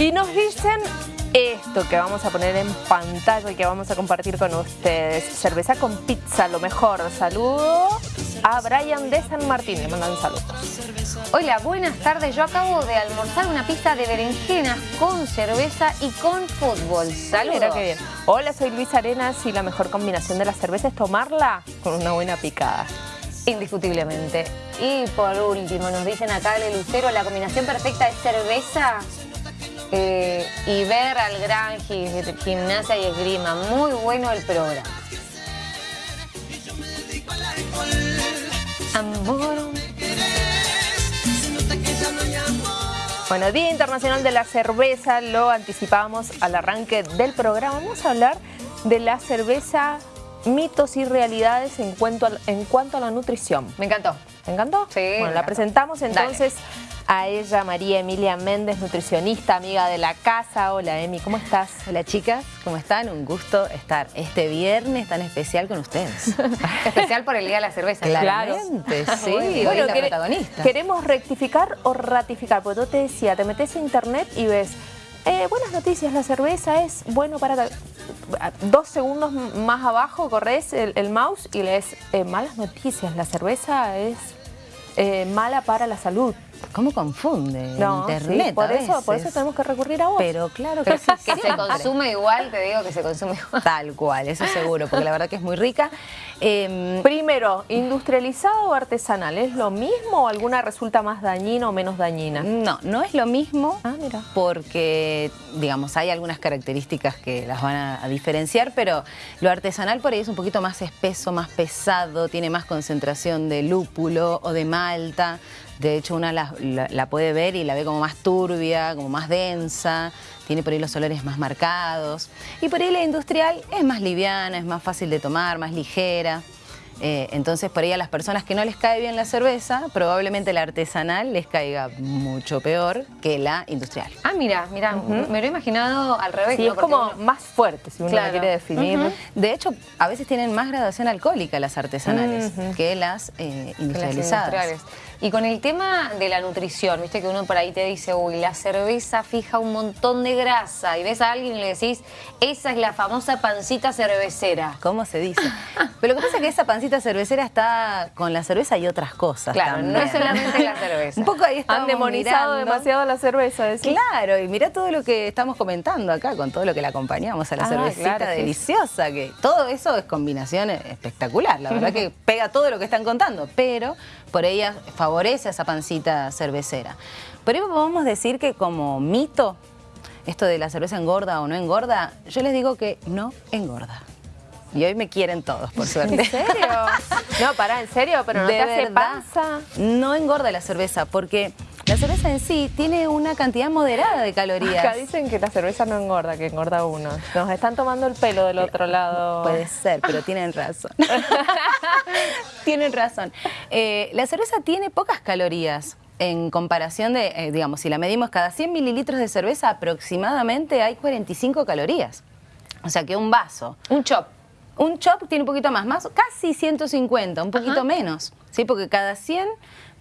Y nos dicen esto que vamos a poner en pantalla y que vamos a compartir con ustedes. Cerveza con pizza, lo mejor. Saludo a Brian de San Martín, le mandan saludos. Hola, buenas tardes. Yo acabo de almorzar una pizza de berenjenas con cerveza y con fútbol. Saludos. Mira qué bien. Hola, soy Luis Arenas y la mejor combinación de la cerveza es tomarla con una buena picada. Indiscutiblemente. Y por último, nos dicen acá de Lucero, la combinación perfecta es cerveza eh, y ver al gran gimnasia y esgrima. Muy bueno el programa. Amor. Bueno, Día Internacional de la Cerveza, lo anticipamos al arranque del programa. Vamos a hablar de la cerveza, mitos y realidades en cuanto a, en cuanto a la nutrición. Me encantó. ¿Te encantó? Sí. Bueno, la presentamos entonces a ella, María Emilia Méndez, nutricionista, amiga de la casa. Hola, Emi, ¿cómo estás? Hola, chicas, ¿cómo están? Un gusto estar este viernes tan especial con ustedes. especial por el Día de la Cerveza. Claramente, sí, bueno, la protagonista. ¿Queremos rectificar o ratificar? Porque yo te decía, te metes a internet y ves... Eh, buenas noticias, la cerveza es bueno para... Dos segundos más abajo corres el, mouse y lees eh, malas noticias, la cerveza es eh, mala para la salud. ¿Cómo confunde Internet por, eso, por eso tenemos que recurrir a vos. Pero claro que sí. que se consume igual, te digo que se consume igual. Tal cual, eso seguro, porque la verdad que es muy rica. Em, Primero, ¿industrializado o artesanal? ¿Es lo mismo o alguna resulta más dañina o menos dañina? No, no es lo mismo ah, mira. porque, digamos, hay algunas características que las van a, diferenciar, pero lo artesanal por ahí es un poquito más espeso, más pesado, tiene más concentración de lúpulo o de malta, de hecho, una la, puede ver y la ve como más turbia, como más densa, tiene por ahí los olores más marcados. Y por ahí la industrial es más liviana, es más fácil de tomar, más ligera. Eh, entonces, por ahí a las personas que no les cae bien la cerveza, probablemente la artesanal les caiga mucho peor que la industrial. Ah, mira, mira, me lo he imaginado al revés. Sí, es como más fuerte, si uno la quiere definir. De hecho, a veces tienen más graduación alcohólica las artesanales que las eh, industrializadas. Y con el tema de la nutrición, viste que uno por ahí te dice, uy, la cerveza fija un montón de grasa, y ves a alguien y le decís, esa es la famosa pancita cervecera. ¿Cómo se dice? Pero lo que pasa es que esa pancita cervecera está con la cerveza y otras cosas Claro, no es solamente la cerveza. un poco ahí Han demonizado demasiado la cerveza. Claro, y mira todo lo que estamos comentando acá, con todo lo que le acompañamos a la ah, cervecita deliciosa, que todo eso es combinación espectacular, la verdad que pega todo lo que están contando, pero por ella favorece a esa pancita cervecera. Por eso podemos decir que como mito, esto de la cerveza engorda o no engorda, yo les digo que no engorda. Y hoy me quieren todos, por suerte. ¿En serio? no, pará, ¿en serio? ¿Pero no te hace panza? No engorda la cerveza, porque la cerveza en sí tiene una cantidad moderada de calorías. Acá dicen que la cerveza no engorda, que engorda uno. Nos están tomando el pelo del otro lado. Puede ser, pero tienen razón. tienen razón. Eh, la cerveza tiene pocas calorías en comparación de, eh, digamos, si la medimos cada 100 mililitros de cerveza, aproximadamente hay 45 calorías. O sea que un vaso. Un chop. Un chop tiene un poquito más, más casi 150, un poquito menos, ¿sí? Porque cada 100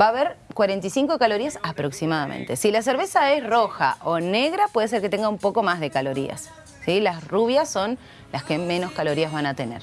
va a haber 45 calorías aproximadamente. Si la cerveza es roja o negra, puede ser que tenga un poco más de calorías. ¿sí? Las rubias son las que menos calorías van a tener.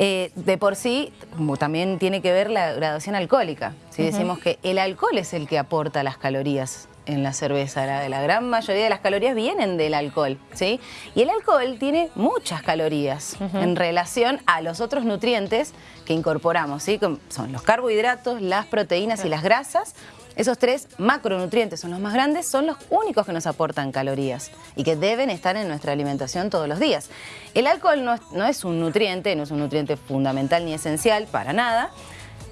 Eh, de por sí, también tiene que ver la graduación alcohólica. Si Decimos que el alcohol es el que aporta las calorías en la cerveza. La, la, gran mayoría de las calorías vienen del alcohol, ¿sí? Y el alcohol tiene muchas calorías en relación a los otros nutrientes que incorporamos, ¿sí? son los carbohidratos, las proteínas y las grasas. Esos tres macronutrientes son los más grandes, son los únicos que nos aportan calorías y que deben estar en nuestra alimentación todos los días. El alcohol no es, no es un nutriente, no es un nutriente fundamental ni esencial para nada,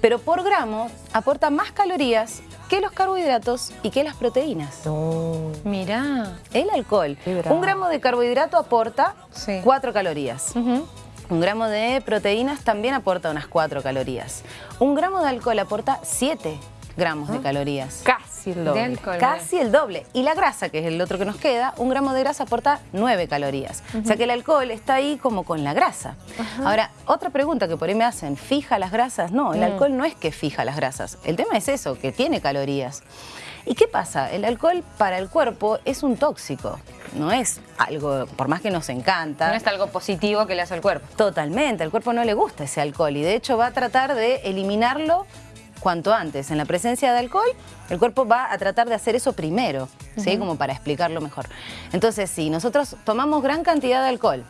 pero por gramo aporta más calorías que los carbohidratos y que las proteínas. Mirá. El alcohol. Un gramo de carbohidrato aporta 4 calorías. Un gramo de proteínas también aporta unas 4 calorías. Un gramo de alcohol aporta 7 gramos de ah. calorías. Casi el doble. Casi el doble. Y la grasa, que es el otro que nos queda, un gramo de grasa aporta 9 calorías. O sea que el alcohol está ahí como con la grasa. Ahora, otra pregunta que por ahí me hacen, ¿fija las grasas? No, el mm. alcohol no es que fija las grasas. El tema es eso, que tiene calorías. ¿Y qué pasa? El alcohol para el cuerpo es un tóxico, no es algo, por más que nos encanta. No es algo positivo que le hace al cuerpo. Totalmente, al cuerpo no le gusta ese alcohol y de hecho va a tratar de eliminarlo cuanto antes. En la presencia de alcohol, el cuerpo va a tratar de hacer eso primero, ¿sí? Como para explicarlo mejor. Entonces, si nosotros tomamos gran cantidad de alcohol,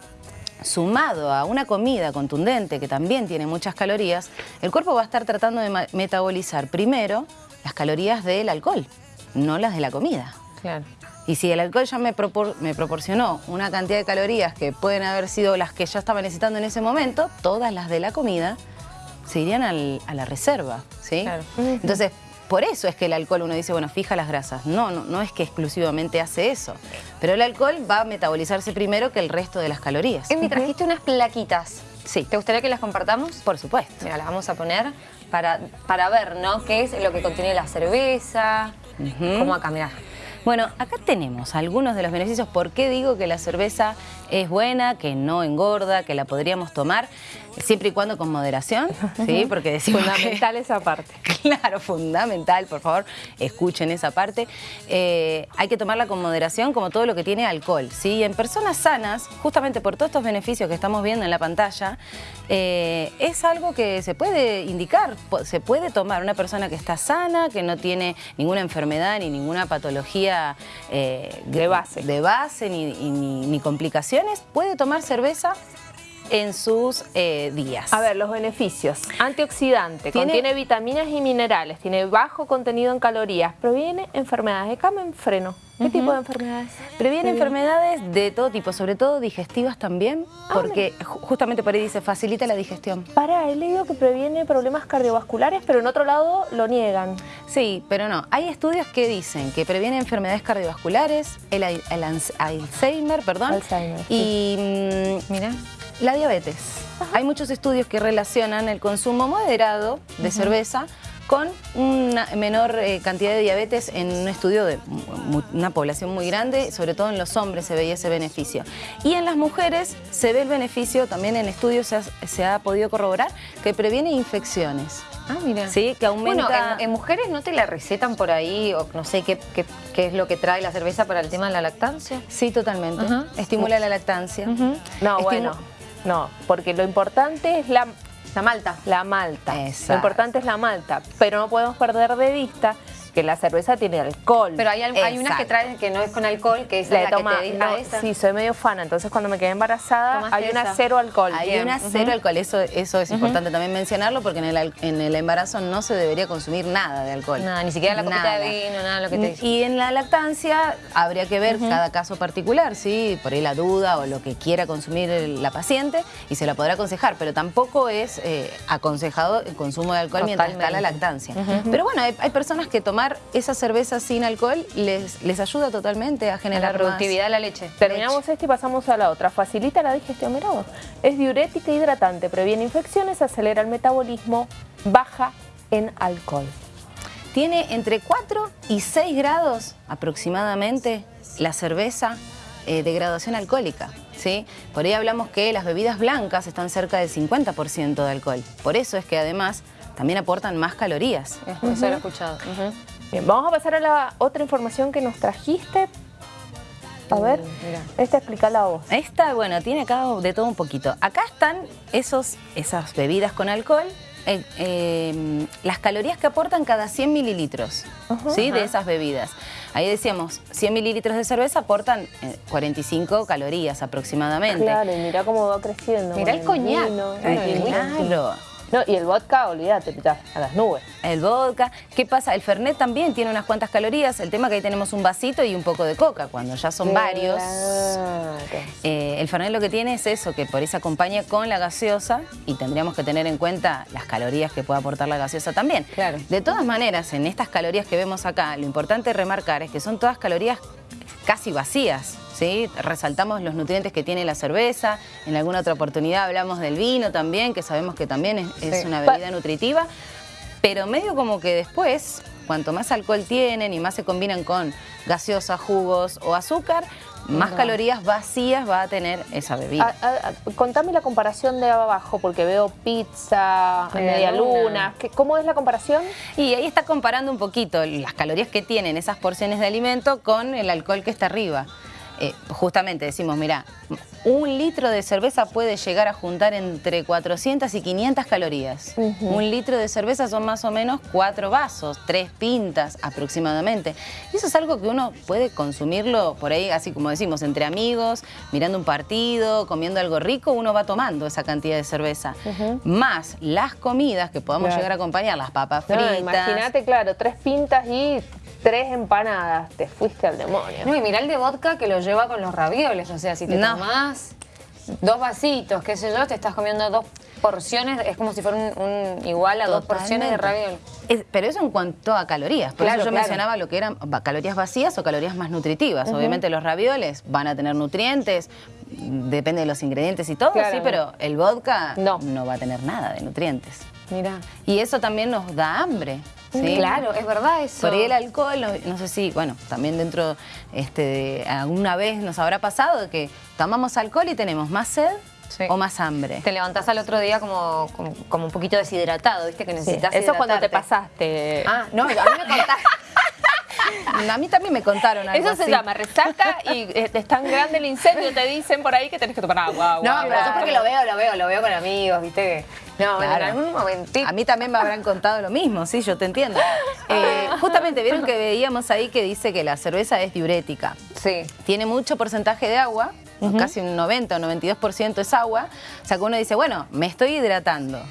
sumado a una comida contundente que también tiene muchas calorías, el cuerpo va a estar tratando de metabolizar primero las calorías del alcohol, no las de la comida. Claro. Y si el alcohol ya me, me, proporcionó una cantidad de calorías que pueden haber sido las que ya estaba necesitando en ese momento, todas las de la comida se irían a la reserva, ¿sí? Claro. Entonces, por eso es que el alcohol uno dice, bueno, fija las grasas. No, no, no es que exclusivamente hace eso. Pero el alcohol va a metabolizarse primero que el resto de las calorías. me trajiste unas plaquitas. Sí. ¿Te gustaría que las compartamos? Por supuesto. Mira, las vamos a poner para, para ver, ¿no? ¿Qué es lo que contiene la cerveza? ¿Cómo acá, mirá. Bueno, acá tenemos algunos de los beneficios. ¿Por qué digo que la cerveza es buena, que no engorda, que la podríamos tomar? Siempre y cuando con moderación, ¿sí? Porque decimos Fundamental esa parte. Claro, fundamental, por favor, escuchen esa parte. Eh, hay que tomarla con moderación como todo lo que tiene alcohol, ¿sí? Y en personas sanas, justamente por todos estos beneficios que estamos viendo en la pantalla, eh, es algo que se puede indicar, se puede tomar una persona que está sana, que no tiene ninguna enfermedad ni ninguna patología eh, de base, de base ni, ni puede tomar cerveza en sus eh, días. A ver, los beneficios. Antioxidante, contiene vitaminas y minerales, tiene bajo contenido en calorías, previene enfermedades de cama en freno. ¿Qué tipo de enfermedades? Previene enfermedades de todo tipo, sobre todo digestivas también, ah, porque justamente por ahí dice, facilita la digestión. Para, he leído que previene problemas cardiovasculares, pero en otro lado lo niegan. Sí, pero no. Hay estudios que dicen que previene enfermedades cardiovasculares, el, Alzheimer, perdón. Alzheimer. Y, mm, mira, la diabetes. Hay muchos estudios que relacionan el consumo moderado de cerveza con una menor eh, cantidad de diabetes en un estudio de una población muy grande, sobre todo en los hombres se veía ese beneficio. Y en las mujeres se ve el beneficio, también en estudios se ha, podido corroborar, que previene infecciones. Ah, mira. Sí, que aumenta... Bueno, en, mujeres no te la recetan por ahí, o no sé qué, qué, es lo que trae la cerveza para el tema de la lactancia. Sí, totalmente. Estimula la lactancia. No, bueno. No, porque lo importante es la, la malta. La malta. Lo importante es la malta, pero no podemos perder de vista que la cerveza tiene alcohol. Pero hay, hay unas que traen que no es con alcohol, que es la, toma, que te esa. Sí, soy medio fana, entonces cuando me quedé embarazada hay una cero alcohol. Hay una cero alcohol, eso, eso es importante también mencionarlo porque en el, en el embarazo no se debería consumir nada de alcohol. Nada, ni siquiera la copita de vino, nada lo que te Y en la lactancia habría que ver cada caso particular, ¿sí? Por ahí la duda o lo que quiera consumir la paciente y se la podrá aconsejar, pero tampoco es eh, aconsejado el consumo de alcohol mientras está la lactancia. Pero bueno, hay, hay personas que esa cerveza sin alcohol les, les ayuda totalmente a generar la productividad de la leche. Terminamos esta y pasamos a la otra. Facilita la digestión, mira Es diurética e hidratante, previene infecciones, acelera el metabolismo, baja en alcohol. Tiene entre 4 y 6 grados aproximadamente la cerveza eh, de graduación alcohólica. ¿sí? Por ahí hablamos que las bebidas blancas están cerca del 50% de alcohol. Por eso es que además también aportan más calorías. Eso lo he escuchado. Bien, vamos a pasar a la otra información que nos trajiste. A uh, ver, esta explícala vos. Esta, bueno, tiene acá de todo un poquito. Acá están esos, esas bebidas con alcohol, eh, em, las calorías que aportan cada 100 mililitros ¿sí? de esas bebidas. Ahí decíamos, 100 mililitros de cerveza aportan 45 eh, calorías aproximadamente. Claro, y mira cómo va creciendo. Mira el coñac. Claro. No, y el vodka, olvídate, a las nubes. El vodka. ¿Qué pasa? El Fernet también tiene unas cuantas calorías. El tema que ahí tenemos un vasito y un poco de coca. Cuando ya son varios, eh, el Fernet lo que tiene es eso, que por eso acompaña con la gaseosa y tendríamos que tener en cuenta las calorías que puede aportar la gaseosa también. Claro. De todas maneras, en estas calorías que vemos acá, lo importante remarcar es que son todas calorías casi vacías. ¿sí? Resaltamos los nutrientes que tiene la cerveza, en alguna otra oportunidad hablamos del vino también, que sabemos que también es, una bebida nutritiva, pero medio como que después, cuanto más alcohol tienen y más se combinan con gaseosa, jugos o azúcar, más calorías vacías va a tener esa bebida. Ah, ah, ah, contame la comparación de abajo, porque veo pizza, Media media luna. luna. ¿Qué- ¿Cómo es la comparación? Y ahí está comparando un poquito las calorías que tienen esas porciones de alimento con el alcohol que está arriba. Eh, justamente decimos, mira, un litro de cerveza puede llegar a juntar entre 400 y 500 calorías. Un litro de cerveza son más o menos cuatro vasos, tres pintas aproximadamente. Y eso es algo que uno puede consumirlo por ahí, así como decimos, entre amigos, mirando un partido, comiendo algo rico, uno va tomando esa cantidad de cerveza. Más las comidas que podamos Claro. llegar a acompañar, las papas No, fritas. Imagínate, claro, tres pintas y tres empanadas. Te fuiste al demonio. No, y mirá el de vodka que lo lleva con los ravioles. O sea, si te No. tomás dos vasitos, qué sé yo, te estás comiendo dos porciones, es como si fuera un, un- igual a dos porciones de Totalmente. raviol. Es- pero eso en cuanto a calorías. Por Claro, eso yo claro. mencionaba lo que eran calorías vacías o calorías más nutritivas. Obviamente los ravioles van a tener nutrientes, depende de los ingredientes y todo, sí, Claramente. pero el vodka No. no. va a tener nada de nutrientes. Mirá. Y eso también nos da hambre. ¿Sí? Claro, es verdad eso. Por ahí el alcohol, no, no sé si, bueno, también dentro, este, de- alguna vez nos habrá pasado que tomamos alcohol y tenemos más sed Sí. o más hambre. Te levantás al otro día como, como, como un poquito deshidratado, ¿viste? Que Sí, necesitas Eso cuando te pasaste. Ah, no, a mí me contaste. A mí también me contaron algo Eso se así. llama resaca y eh, es tan grande el incendio, te dicen por ahí que tenés que tomar agua. No, pero yo porque lo veo, lo veo, lo veo con amigos, ¿viste? No, Claro. en algún momentito. A mí también me habrán contado lo mismo, sí, yo te entiendo. Eh, justamente vieron que veíamos ahí que dice que la cerveza es diurética. Sí. Tiene mucho porcentaje de agua, casi un 90 o 92% es agua. O sea que uno dice, bueno, me estoy hidratando.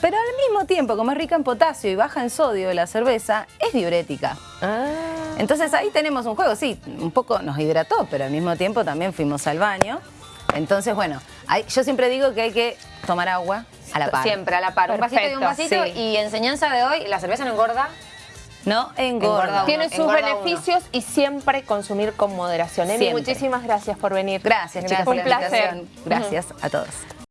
Pero al mismo tiempo, como es rica en potasio y baja en sodio la cerveza, es diurética. Ah, Entonces ahí tenemos un juego, sí, un poco nos hidrató, pero al mismo tiempo también fuimos al baño. Entonces, bueno, hay- yo siempre digo que hay que tomar agua a la par. Siempre a la par. Un vasito y un vasito. sí. Y enseñanza de hoy, la cerveza no engorda. No engorda. Engorda tiene sus engorda uno. beneficios y siempre consumir con moderación. Emi, Siempre. muchísimas gracias por venir. Gracias, chicas, Fue por un la placer. Gracias a todos.